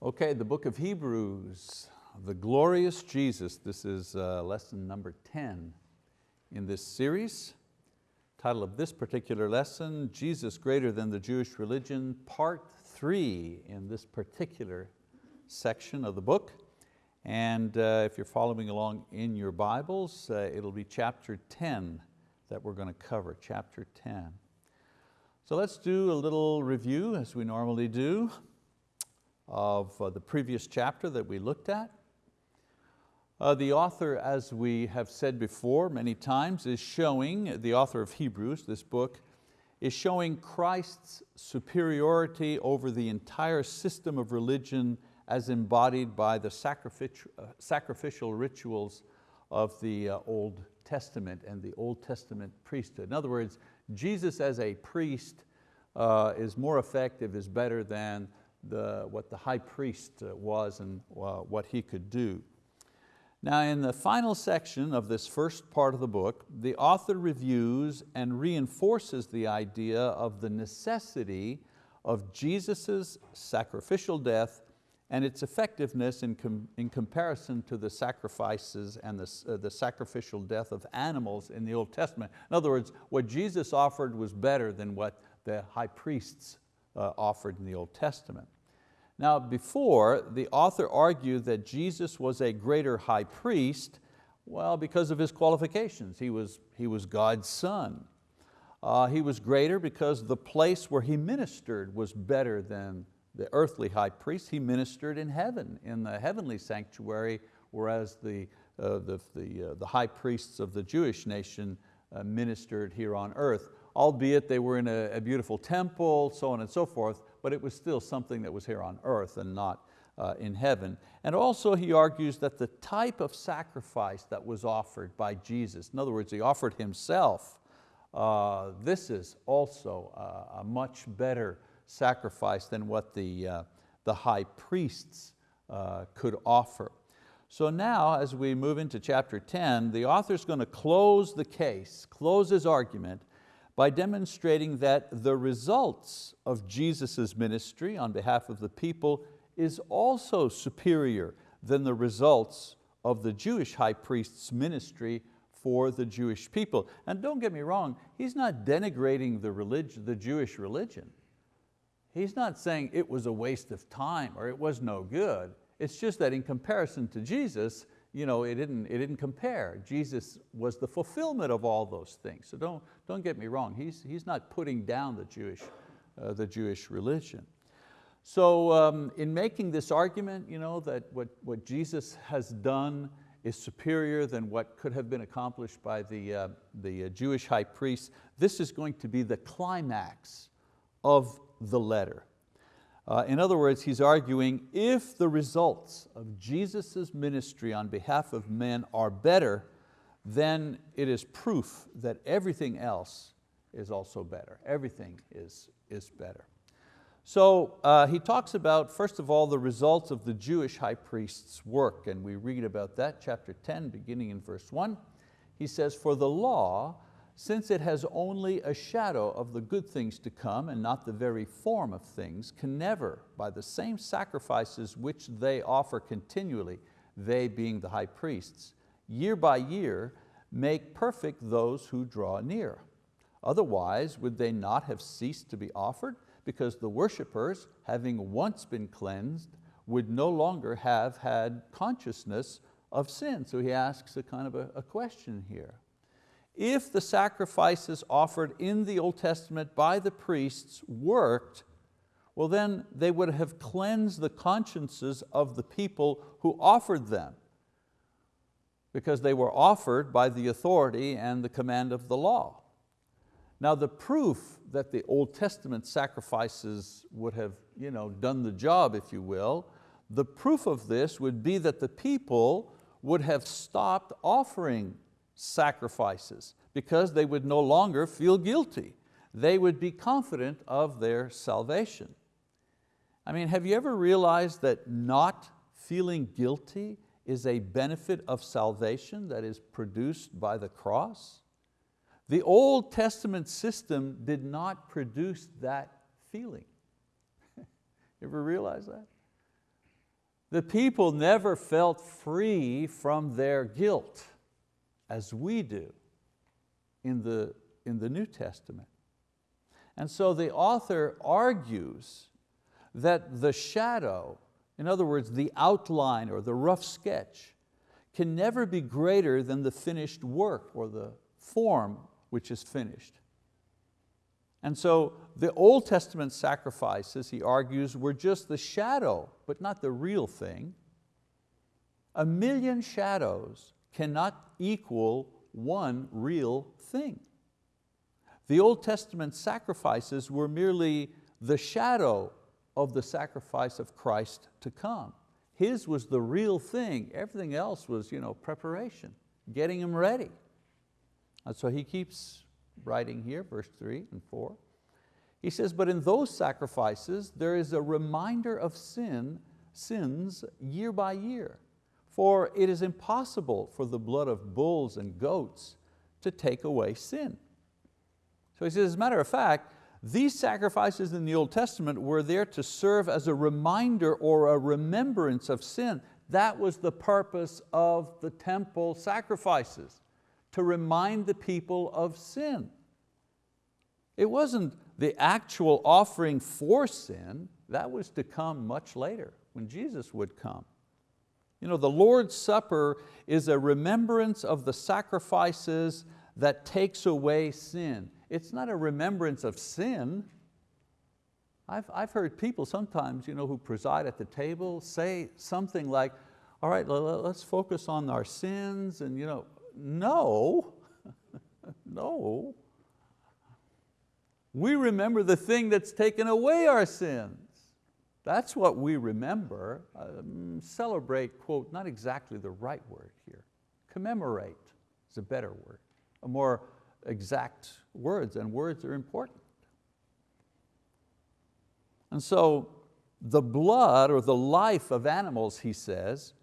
Okay, the book of Hebrews, the glorious Jesus. This is uh, lesson number 10 in this series. Title of this particular lesson, Jesus greater than the Jewish religion, part three in this particular section of the book. And uh, if you're following along in your Bibles, uh, it'll be chapter 10 that we're going to cover, chapter 10. So let's do a little review as we normally do of uh, the previous chapter that we looked at. Uh, the author, as we have said before many times, is showing, the author of Hebrews, this book, is showing Christ's superiority over the entire system of religion as embodied by the sacrificial, uh, sacrificial rituals of the uh, Old Testament and the Old Testament priesthood. In other words, Jesus as a priest uh, is more effective, is better than the, what the high priest uh, was and uh, what he could do. Now in the final section of this first part of the book, the author reviews and reinforces the idea of the necessity of Jesus' sacrificial death and its effectiveness in, com in comparison to the sacrifices and the, uh, the sacrificial death of animals in the Old Testament. In other words, what Jesus offered was better than what the high priests uh, offered in the Old Testament. Now before, the author argued that Jesus was a greater high priest, well, because of his qualifications. He was, he was God's son. Uh, he was greater because the place where he ministered was better than the earthly high priest. He ministered in heaven, in the heavenly sanctuary, whereas the, uh, the, the, uh, the high priests of the Jewish nation uh, ministered here on earth albeit they were in a, a, beautiful temple, so on and so forth, but it was still something that was here on earth and not uh, in heaven. And also he argues that the type of sacrifice that was offered by Jesus, in other words, he offered himself, uh, this is also a, a much better sacrifice than what the, uh, the high priests uh, could offer. So now as we move into chapter 10, the author's going to close the case, close his argument by demonstrating that the results of Jesus' ministry on behalf of the people is also superior than the results of the Jewish high priest's ministry for the Jewish people. And don't get me wrong, he's not denigrating the, religion, the Jewish religion. He's not saying it was a waste of time or it was no good. It's just that in comparison to Jesus, you know, it, didn't, it didn't compare. Jesus was the fulfillment of all those things. So don't, don't get me wrong, he's, he's not putting down the Jewish, uh, the Jewish religion. So um, in making this argument, you know, that what, what Jesus has done is superior than what could have been accomplished by the, uh, the uh, Jewish high priest, this is going to be the climax of the letter. Uh, in other words, he's arguing if the results of Jesus' ministry on behalf of men are better, then it is proof that everything else is also better. Everything is, is better. So uh, he talks about, first of all, the results of the Jewish high priest's work, and we read about that, chapter 10, beginning in verse one. He says, for the law since it has only a shadow of the good things to come and not the very form of things, can never, by the same sacrifices which they offer continually, they being the high priests, year by year, make perfect those who draw near. Otherwise, would they not have ceased to be offered? Because the worshippers, having once been cleansed, would no longer have had consciousness of sin. So he asks a kind of a, a question here if the sacrifices offered in the Old Testament by the priests worked, well then they would have cleansed the consciences of the people who offered them because they were offered by the authority and the command of the law. Now the proof that the Old Testament sacrifices would have you know, done the job, if you will, the proof of this would be that the people would have stopped offering sacrifices because they would no longer feel guilty. They would be confident of their salvation. I mean, have you ever realized that not feeling guilty is a benefit of salvation that is produced by the cross? The Old Testament system did not produce that feeling. you ever realize that? The people never felt free from their guilt as we do in the, in the New Testament. And so the author argues that the shadow, in other words, the outline or the rough sketch, can never be greater than the finished work or the form which is finished. And so the Old Testament sacrifices, he argues, were just the shadow, but not the real thing. A million shadows cannot equal one real thing. The Old Testament sacrifices were merely the shadow of the sacrifice of Christ to come. His was the real thing. Everything else was you know, preparation, getting him ready. And so he keeps writing here, verse three and four. He says, but in those sacrifices, there is a reminder of sin, sins year by year. For it is impossible for the blood of bulls and goats to take away sin. So he says, as a matter of fact, these sacrifices in the Old Testament were there to serve as a reminder or a remembrance of sin. That was the purpose of the temple sacrifices, to remind the people of sin. It wasn't the actual offering for sin, that was to come much later, when Jesus would come. You know, the Lord's Supper is a remembrance of the sacrifices that takes away sin. It's not a remembrance of sin. I've, I've heard people sometimes you know, who preside at the table say something like, all right, let's focus on our sins and you know, no, no. We remember the thing that's taken away our sins. That's what we remember. Um, celebrate, quote, not exactly the right word here. Commemorate is a better word, a more exact words, and words are important. And so the blood or the life of animals, he says,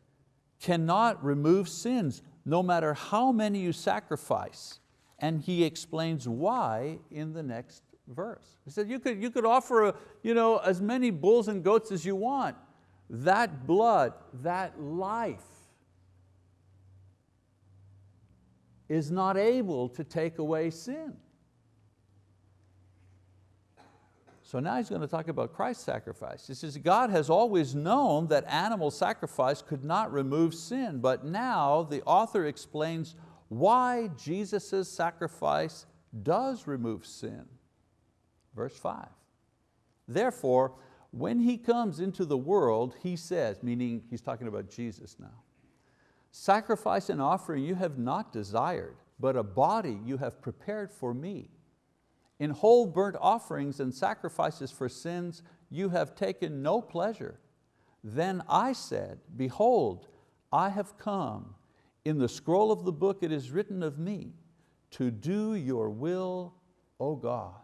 cannot remove sins, no matter how many you sacrifice. And he explains why in the next verse. He said you could, you could offer a, you know, as many bulls and goats as you want. That blood, that life is not able to take away sin. So now he's going to talk about Christ's sacrifice. He says, God has always known that animal sacrifice could not remove sin, but now the author explains why Jesus' sacrifice does remove sin. Verse five, therefore, when He comes into the world, He says, meaning He's talking about Jesus now, sacrifice and offering you have not desired, but a body you have prepared for me. In whole burnt offerings and sacrifices for sins you have taken no pleasure. Then I said, behold, I have come. In the scroll of the book it is written of me, to do your will, O God.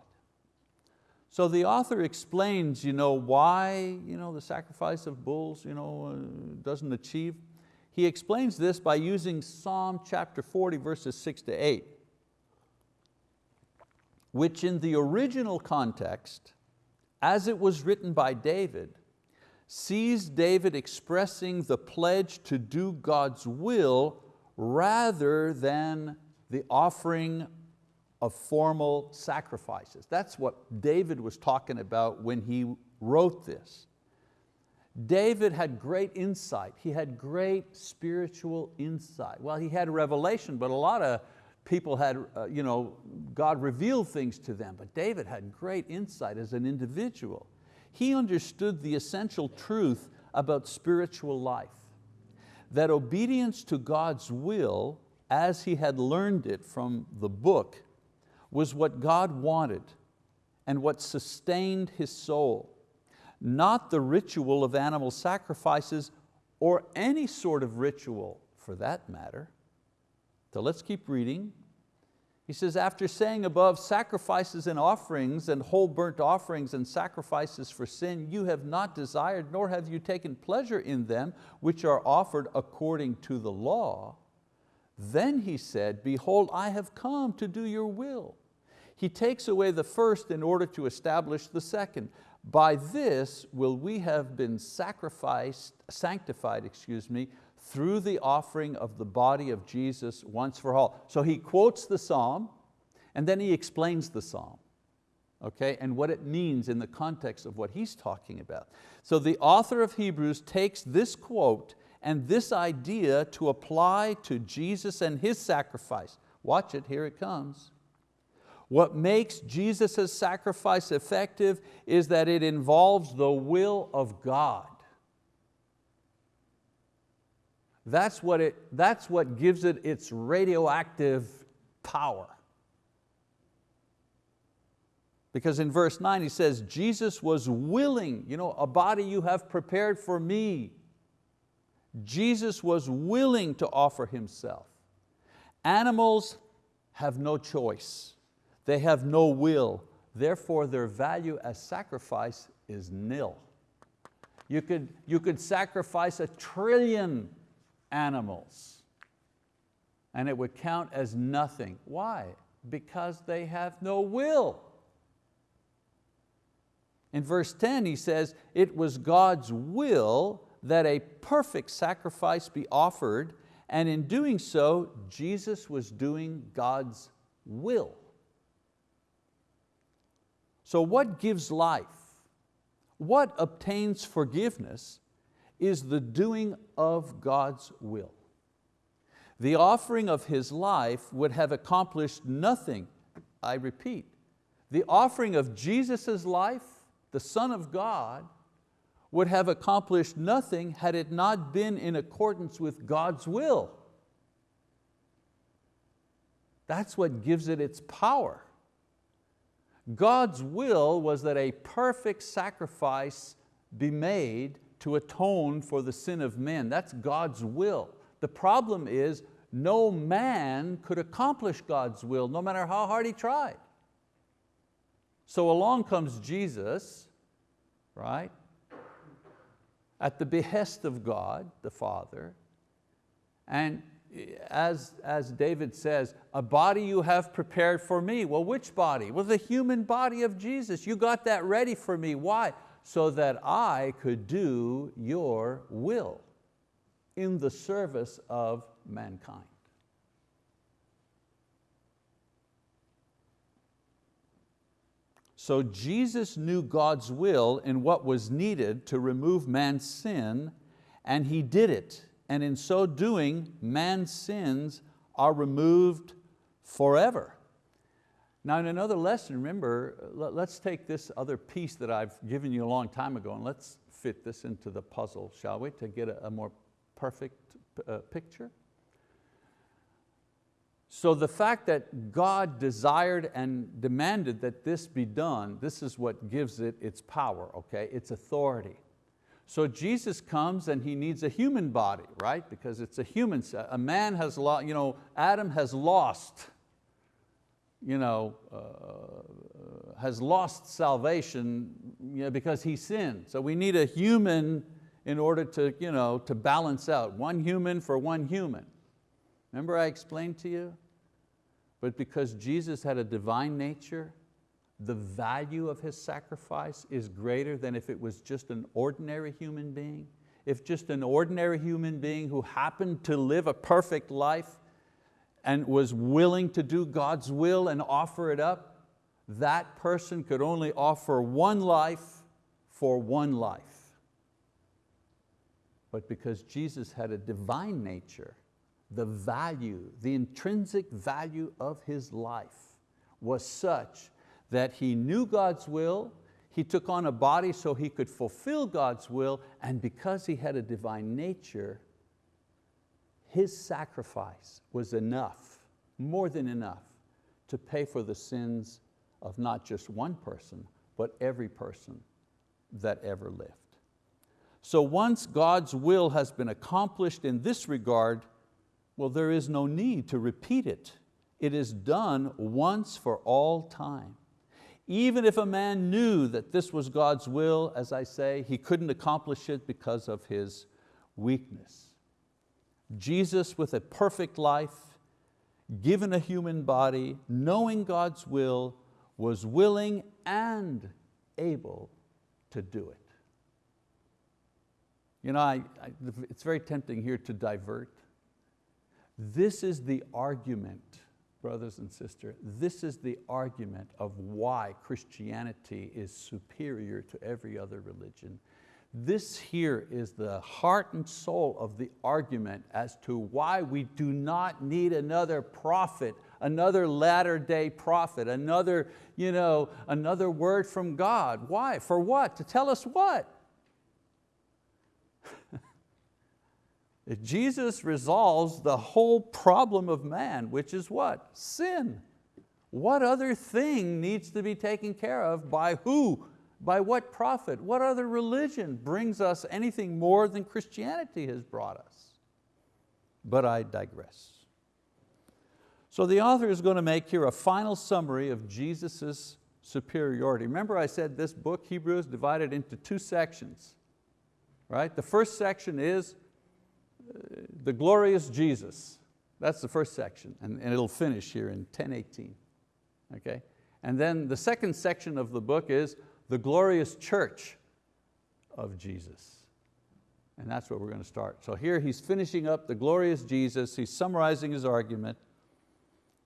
So the author explains you know, why you know, the sacrifice of bulls you know, uh, doesn't achieve. He explains this by using Psalm chapter 40 verses six to eight, which in the original context, as it was written by David, sees David expressing the pledge to do God's will rather than the offering of formal sacrifices. That's what David was talking about when he wrote this. David had great insight. He had great spiritual insight. Well, he had revelation, but a lot of people had, uh, you know, God revealed things to them, but David had great insight as an individual. He understood the essential truth about spiritual life, that obedience to God's will, as he had learned it from the book, was what God wanted and what sustained his soul, not the ritual of animal sacrifices or any sort of ritual for that matter. So let's keep reading. He says, after saying above, sacrifices and offerings and whole burnt offerings and sacrifices for sin, you have not desired, nor have you taken pleasure in them, which are offered according to the law. Then he said, behold, I have come to do your will. He takes away the first in order to establish the second. By this will we have been sacrificed, sanctified, excuse me, through the offering of the body of Jesus once for all. So he quotes the psalm and then he explains the psalm okay, and what it means in the context of what he's talking about. So the author of Hebrews takes this quote and this idea to apply to Jesus and His sacrifice. Watch it, here it comes. What makes Jesus' sacrifice effective is that it involves the will of God. That's what, it, that's what gives it its radioactive power. Because in verse nine he says, Jesus was willing, you know, a body you have prepared for me. Jesus was willing to offer Himself. Animals have no choice. They have no will. Therefore their value as sacrifice is nil. You could, you could sacrifice a trillion animals and it would count as nothing. Why? Because they have no will. In verse 10 he says, it was God's will that a perfect sacrifice be offered and in doing so, Jesus was doing God's will. So what gives life? What obtains forgiveness is the doing of God's will. The offering of His life would have accomplished nothing, I repeat, the offering of Jesus' life the Son of God, would have accomplished nothing had it not been in accordance with God's will. That's what gives it its power. God's will was that a perfect sacrifice be made to atone for the sin of men. That's God's will. The problem is no man could accomplish God's will no matter how hard he tried. So along comes Jesus, right? At the behest of God, the Father, and as, as David says, a body you have prepared for me. Well, which body? Well, the human body of Jesus. You got that ready for me. Why? So that I could do your will in the service of mankind. So Jesus knew God's will and what was needed to remove man's sin, and He did it. And in so doing, man's sins are removed forever. Now in another lesson, remember, let's take this other piece that I've given you a long time ago and let's fit this into the puzzle, shall we, to get a, more perfect uh, picture. So the fact that God desired and demanded that this be done, this is what gives it its power, okay? its authority. So Jesus comes and he needs a human body, right? Because it's a human, a man has lost, you know, Adam has lost, you know, uh, has lost salvation you know, because he sinned. So we need a human in order to, you know, to balance out, one human for one human. Remember I explained to you? But because Jesus had a divine nature, the value of His sacrifice is greater than if it was just an ordinary human being. If just an ordinary human being who happened to live a perfect life and was willing to do God's will and offer it up, that person could only offer one life for one life. But because Jesus had a divine nature, the value, the intrinsic value of his life was such that he knew God's will, he took on a body so he could fulfill God's will, and because he had a divine nature, his sacrifice was enough, more than enough, to pay for the sins of not just one person, but every person that ever lived. So once God's will has been accomplished in this regard, well, there is no need to repeat it. It is done once for all time. Even if a man knew that this was God's will, as I say, he couldn't accomplish it because of his weakness. Jesus with a perfect life, given a human body, knowing God's will, was willing and able to do it. You know, I, I, it's very tempting here to divert. This is the argument, brothers and sisters, this is the argument of why Christianity is superior to every other religion. This here is the heart and soul of the argument as to why we do not need another prophet, another latter day prophet, another, you know, another word from God. Why? For what? To tell us what? Jesus resolves the whole problem of man, which is what? Sin. What other thing needs to be taken care of by who? By what prophet? What other religion brings us anything more than Christianity has brought us? But I digress. So the author is going to make here a final summary of Jesus' superiority. Remember I said this book, Hebrews, divided into two sections. Right? The first section is the glorious Jesus. That's the first section, and, and it'll finish here in 1018. Okay? And then the second section of the book is the glorious church of Jesus. And that's where we're going to start. So here he's finishing up the glorious Jesus, he's summarizing his argument.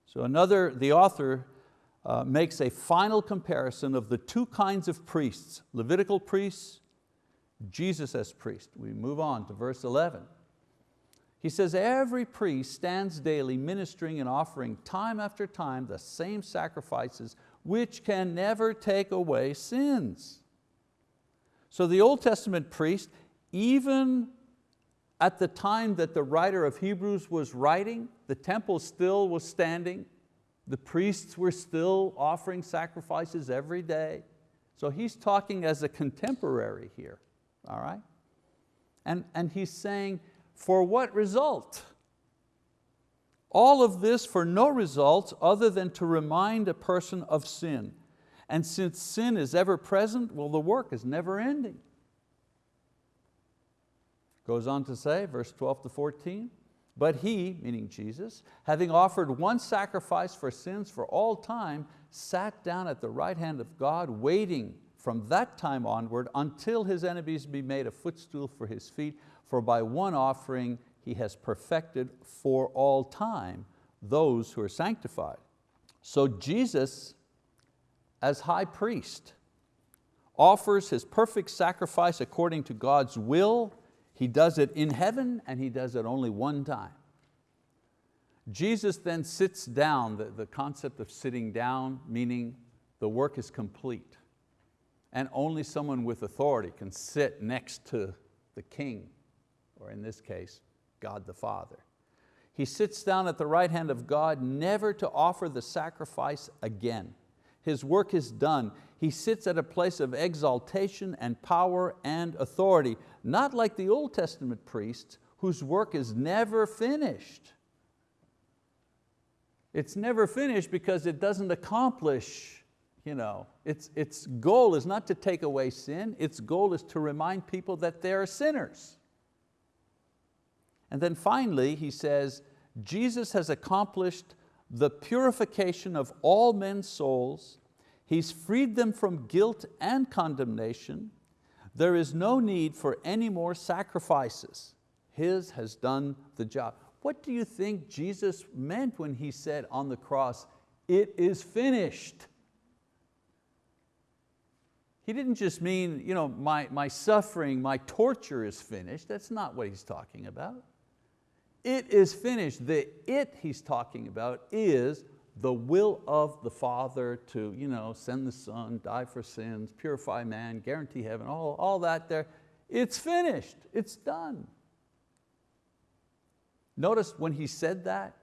So another, the author uh, makes a final comparison of the two kinds of priests, Levitical priests, Jesus as priest. We move on to verse 11. He says, every priest stands daily ministering and offering time after time the same sacrifices which can never take away sins. So the Old Testament priest, even at the time that the writer of Hebrews was writing, the temple still was standing, the priests were still offering sacrifices every day. So he's talking as a contemporary here, all right? And, and he's saying, for what result? All of this for no result other than to remind a person of sin. And since sin is ever present, well, the work is never ending. Goes on to say, verse 12 to 14, but he, meaning Jesus, having offered one sacrifice for sins for all time, sat down at the right hand of God, waiting from that time onward until his enemies be made a footstool for his feet for by one offering he has perfected for all time those who are sanctified. So Jesus, as high priest, offers his perfect sacrifice according to God's will. He does it in heaven and he does it only one time. Jesus then sits down, the, the concept of sitting down, meaning the work is complete. And only someone with authority can sit next to the king or in this case, God the Father. He sits down at the right hand of God, never to offer the sacrifice again. His work is done. He sits at a place of exaltation and power and authority, not like the Old Testament priests whose work is never finished. It's never finished because it doesn't accomplish, you know, its, its goal is not to take away sin, its goal is to remind people that they are sinners. And then finally, he says, Jesus has accomplished the purification of all men's souls. He's freed them from guilt and condemnation. There is no need for any more sacrifices. His has done the job. What do you think Jesus meant when He said on the cross, it is finished? He didn't just mean, you know, my, my suffering, my torture is finished. That's not what He's talking about it is finished. The it he's talking about is the will of the Father to you know, send the Son, die for sins, purify man, guarantee heaven, all, all that there. It's finished, it's done. Notice when he said that,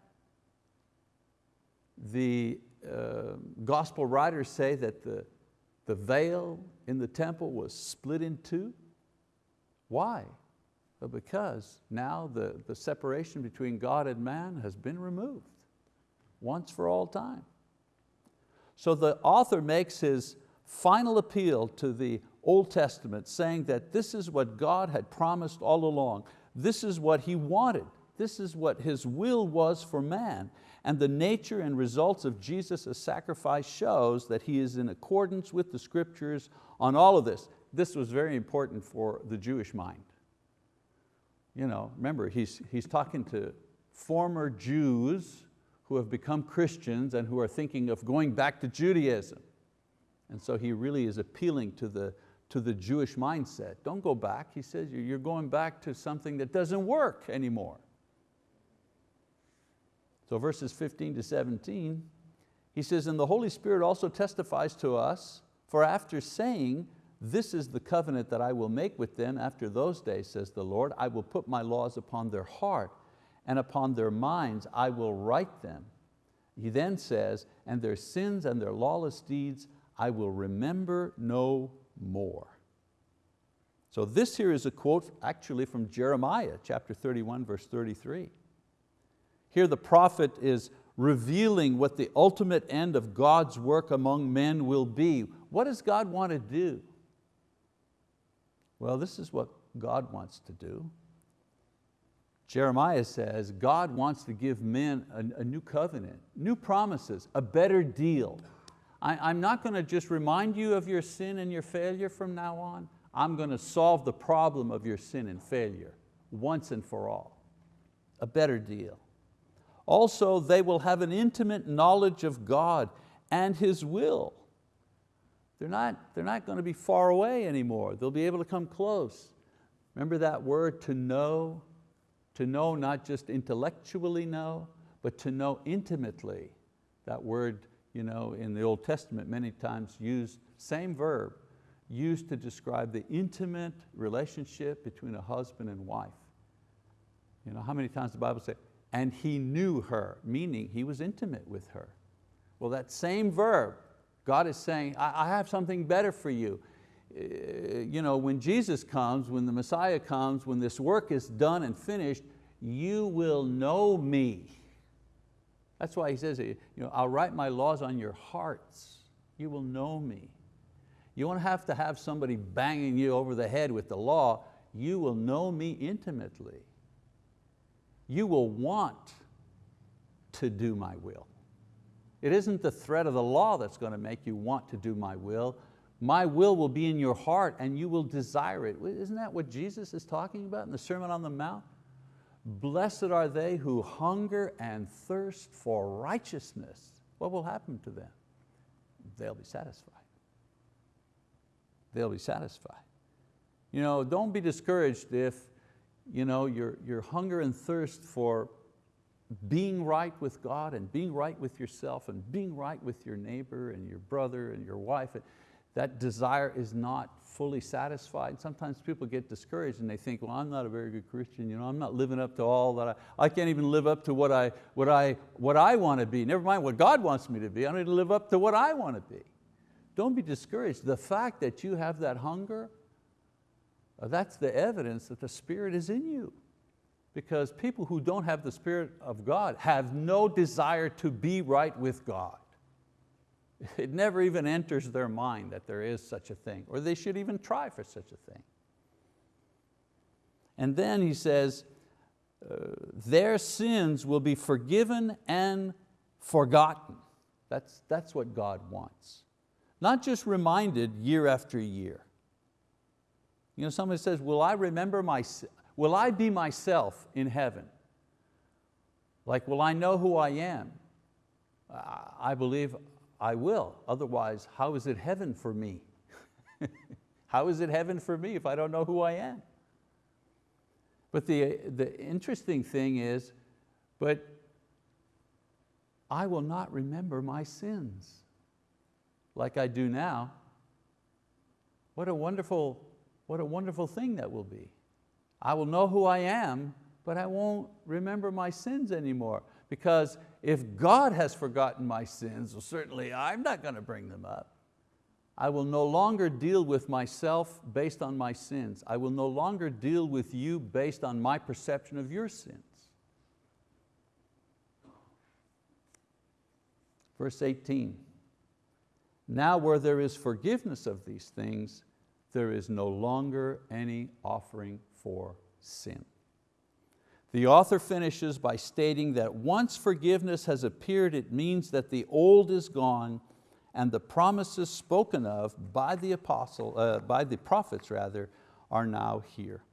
the uh, gospel writers say that the, the veil in the temple was split in two. Why? Because now the, the separation between God and man has been removed once for all time. So the author makes his final appeal to the Old Testament saying that this is what God had promised all along. This is what He wanted. This is what His will was for man. And the nature and results of Jesus' sacrifice shows that He is in accordance with the scriptures on all of this. this was very important for the Jewish mind. You know, remember, he's, he's talking to former Jews who have become Christians and who are thinking of going back to Judaism. And so he really is appealing to the, to the Jewish mindset. Don't go back, he says, you're going back to something that doesn't work anymore. So verses 15 to 17, he says, and the Holy Spirit also testifies to us, for after saying, this is the covenant that I will make with them after those days, says the Lord. I will put my laws upon their heart and upon their minds I will write them. He then says, and their sins and their lawless deeds I will remember no more. So this here is a quote actually from Jeremiah chapter 31 verse 33. Here the prophet is revealing what the ultimate end of God's work among men will be. What does God want to do? Well, this is what God wants to do. Jeremiah says God wants to give men a, a new covenant, new promises, a better deal. I, am not going to just remind you of your sin and your failure from now on. I'm going to solve the problem of your sin and failure once and for all. A better deal. Also, they will have an intimate knowledge of God and His will. They're not, they're not going to be far away anymore. They'll be able to come close. Remember that word to know? To know not just intellectually know, but to know intimately. That word you know, in the Old Testament many times used, same verb, used to describe the intimate relationship between a husband and wife. You know, how many times the Bible says, and he knew her, meaning he was intimate with her. Well, that same verb God is saying, I, have something better for you. Uh, you know, when Jesus comes, when the Messiah comes, when this work is done and finished, you will know me. That's why he says, you know, I'll write my laws on your hearts. You will know me. You won't have to have somebody banging you over the head with the law. You will know me intimately. You will want to do my will. It isn't the threat of the law that's going to make you want to do my will. My will will be in your heart and you will desire it. Isn't that what Jesus is talking about in the Sermon on the Mount? Blessed are they who hunger and thirst for righteousness. What will happen to them? They'll be satisfied. They'll be satisfied. You know, don't be discouraged if you know, your, your hunger and thirst for being right with God and being right with yourself and being right with your neighbor and your brother and your wife, that desire is not fully satisfied. Sometimes people get discouraged and they think, well, I'm not a very good Christian, you know, I'm not living up to all that I, I can't even live up to what I, what, I, what I want to be. Never mind what God wants me to be, I need to live up to what I want to be. Don't be discouraged. The fact that you have that hunger, uh, that's the evidence that the Spirit is in you because people who don't have the Spirit of God have no desire to be right with God. It never even enters their mind that there is such a thing, or they should even try for such a thing. And then he says, uh, their sins will be forgiven and forgotten. That's, that's what God wants. Not just reminded year after year. You know, somebody says, will I remember my, Will I be myself in heaven? Like, will I know who I am? I believe I will. Otherwise, how is it heaven for me? how is it heaven for me if I don't know who I am? But the, the interesting thing is, but I will not remember my sins like I do now. What a wonderful, what a wonderful thing that will be. I will know who I am, but I won't remember my sins anymore. Because if God has forgotten my sins, well, certainly I'm not going to bring them up. I will no longer deal with myself based on my sins. I will no longer deal with you based on my perception of your sins. Verse 18, now where there is forgiveness of these things, there is no longer any offering for sin. The author finishes by stating that once forgiveness has appeared, it means that the old is gone and the promises spoken of by the apostle, uh, by the prophets rather, are now here.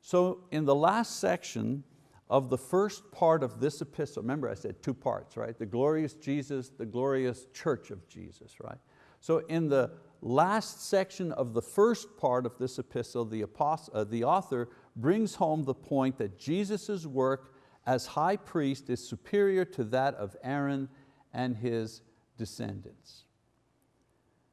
So in the last section of the first part of this epistle, remember I said two parts, right? The glorious Jesus, the glorious church of Jesus, right? So in the last section of the first part of this epistle, the, apostle, uh, the author brings home the point that Jesus' work as high priest is superior to that of Aaron and his descendants.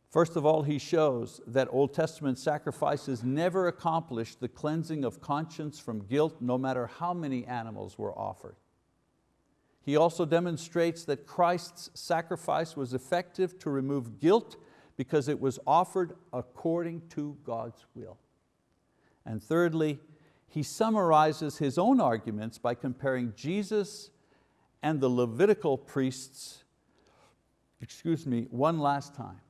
First of all, he shows that Old Testament sacrifices never accomplished the cleansing of conscience from guilt no matter how many animals were offered. He also demonstrates that Christ's sacrifice was effective to remove guilt because it was offered according to God's will. And thirdly, he summarizes his own arguments by comparing Jesus and the Levitical priests, excuse me, one last time.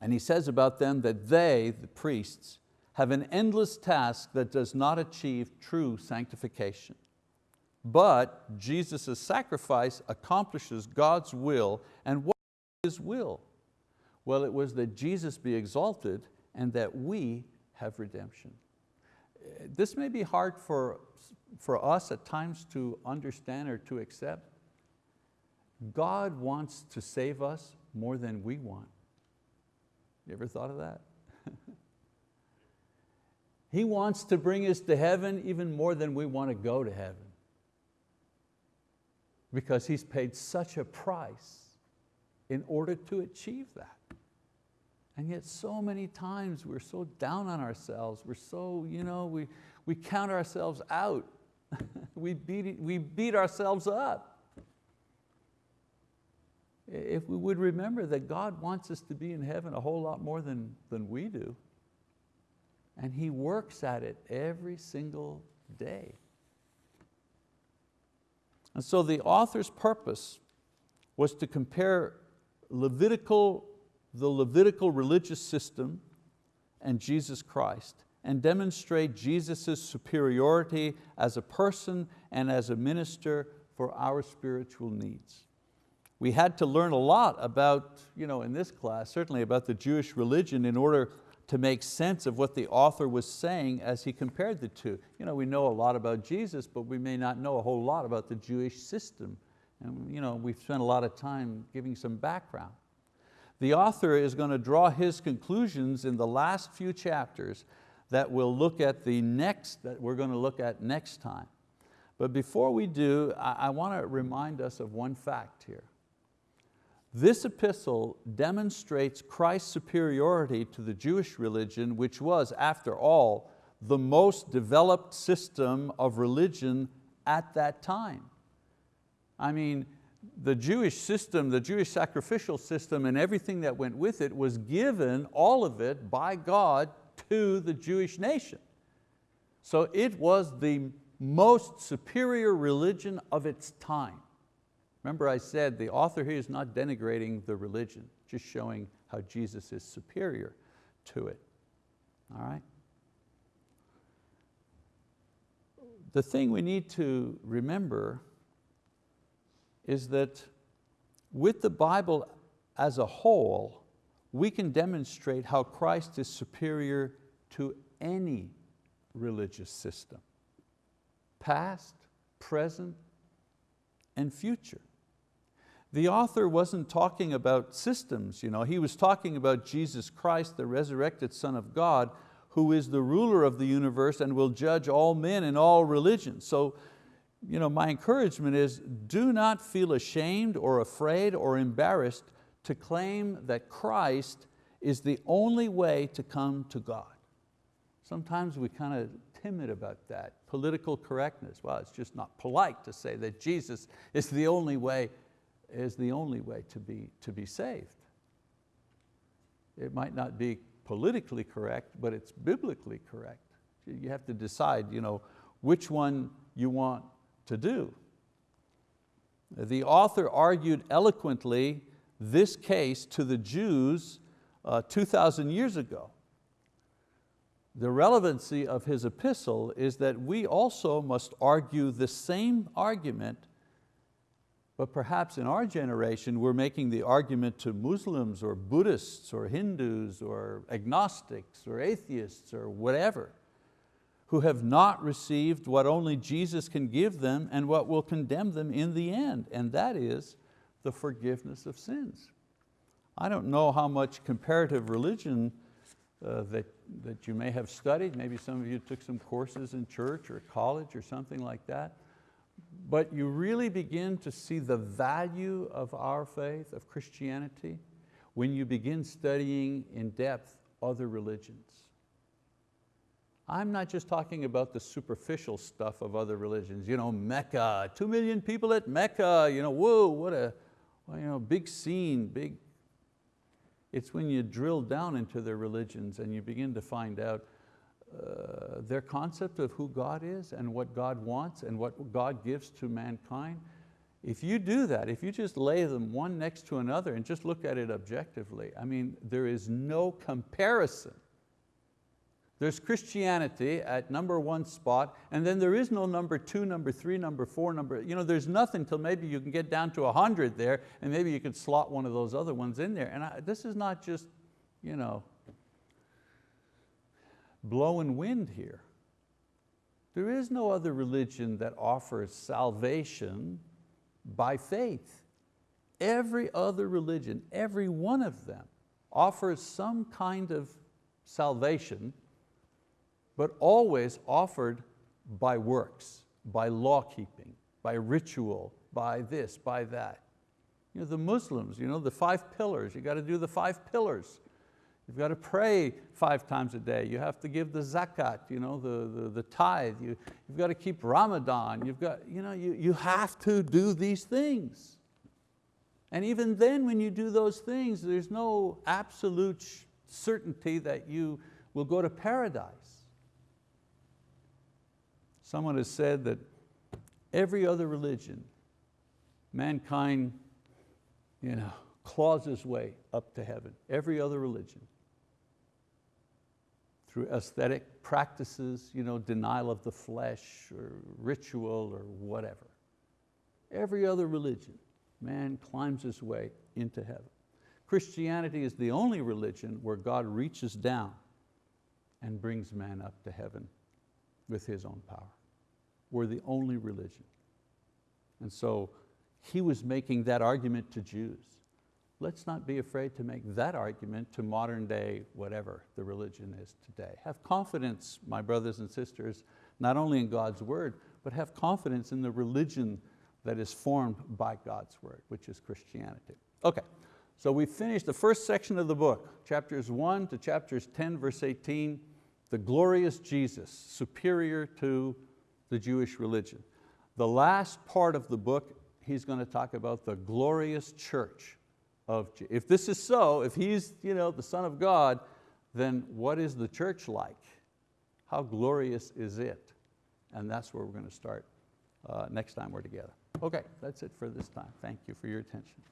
And he says about them that they, the priests, have an endless task that does not achieve true sanctification. But Jesus' sacrifice accomplishes God's will, and what is His will? Well, it was that Jesus be exalted and that we have redemption. This may be hard for, for us at times to understand or to accept. God wants to save us more than we want. You ever thought of that? he wants to bring us to heaven even more than we want to go to heaven. Because He's paid such a price in order to achieve that. And yet so many times we're so down on ourselves, we're so, you know, we, we count ourselves out. we, beat, we beat ourselves up. If we would remember that God wants us to be in heaven a whole lot more than, than we do, and He works at it every single day. And so the author's purpose was to compare Levitical, the Levitical religious system and Jesus Christ and demonstrate Jesus' superiority as a person and as a minister for our spiritual needs we had to learn a lot about, you know, in this class, certainly about the Jewish religion in order to make sense of what the author was saying as he compared the two. You know, we know a lot about Jesus, but we may not know a whole lot about the Jewish system. And you know, we've spent a lot of time giving some background. The author is going to draw his conclusions in the last few chapters that we'll look at the next, that we're going to look at next time. But before we do, I, I want to remind us of one fact here. This epistle demonstrates Christ's superiority to the Jewish religion, which was, after all, the most developed system of religion at that time. I mean, the Jewish system, the Jewish sacrificial system and everything that went with it was given, all of it, by God to the Jewish nation. So it was the most superior religion of its time. Remember I said the author here is not denigrating the religion, just showing how Jesus is superior to it. All right? The thing we need to remember is that with the Bible as a whole, we can demonstrate how Christ is superior to any religious system, past, present, and future. The author wasn't talking about systems, you know. he was talking about Jesus Christ, the resurrected Son of God, who is the ruler of the universe and will judge all men and all religions. So you know, my encouragement is do not feel ashamed or afraid or embarrassed to claim that Christ is the only way to come to God. Sometimes we kind of timid about that. Political correctness, well, it's just not polite to say that Jesus is the only way is the only way to be, to be saved. It might not be politically correct, but it's biblically correct. You have to decide you know, which one you want to do. The author argued eloquently this case to the Jews uh, 2,000 years ago. The relevancy of his epistle is that we also must argue the same argument But perhaps in our generation, we're making the argument to Muslims or Buddhists or Hindus or agnostics or atheists or whatever, who have not received what only Jesus can give them and what will condemn them in the end, and that is the forgiveness of sins. I don't know how much comparative religion uh, that, that you may have studied. Maybe some of you took some courses in church or college or something like that. But you really begin to see the value of our faith, of Christianity, when you begin studying in depth other religions. I'm not just talking about the superficial stuff of other religions, you know, Mecca, two million people at Mecca, you know, whoa, what a you know, big scene, big. It's when you drill down into their religions and you begin to find out uh, their concept of who God is and what God wants and what God gives to mankind, if you do that, if you just lay them one next to another and just look at it objectively, I mean, there is no comparison. There's Christianity at number one spot, and then there is no number two, number three, number four, number, you know, there's nothing till maybe you can get down to a 100 there, and maybe you could slot one of those other ones in there. And I, this is not just, you know, blowing wind here. There is no other religion that offers salvation by faith. Every other religion, every one of them, offers some kind of salvation, but always offered by works, by law keeping, by ritual, by this, by that. You know, the Muslims, you know, the five pillars, you got to do the five pillars. You've got to pray five times a day. You have to give the zakat, you know, the, the, the tithe. You, you've got to keep Ramadan. You've got, you, know, you, you have to do these things. And even then when you do those things, there's no absolute certainty that you will go to paradise. Someone has said that every other religion, mankind you know, claws his way up to heaven, every other religion through aesthetic practices, you know, denial of the flesh or ritual or whatever. Every other religion, man climbs his way into heaven. Christianity is the only religion where God reaches down and brings man up to heaven with His own power. We're the only religion. And so he was making that argument to Jews let's not be afraid to make that argument to modern day, whatever the religion is today. Have confidence, my brothers and sisters, not only in God's word, but have confidence in the religion that is formed by God's word, which is Christianity. Okay, so we finished the first section of the book, chapters one to chapters 10, verse 18, the glorious Jesus, superior to the Jewish religion. The last part of the book, he's going to talk about the glorious church, of, if this is so, if he's you know, the son of God, then what is the church like? How glorious is it? And that's where we're going to start uh, next time we're together. Okay, that's it for this time. Thank you for your attention.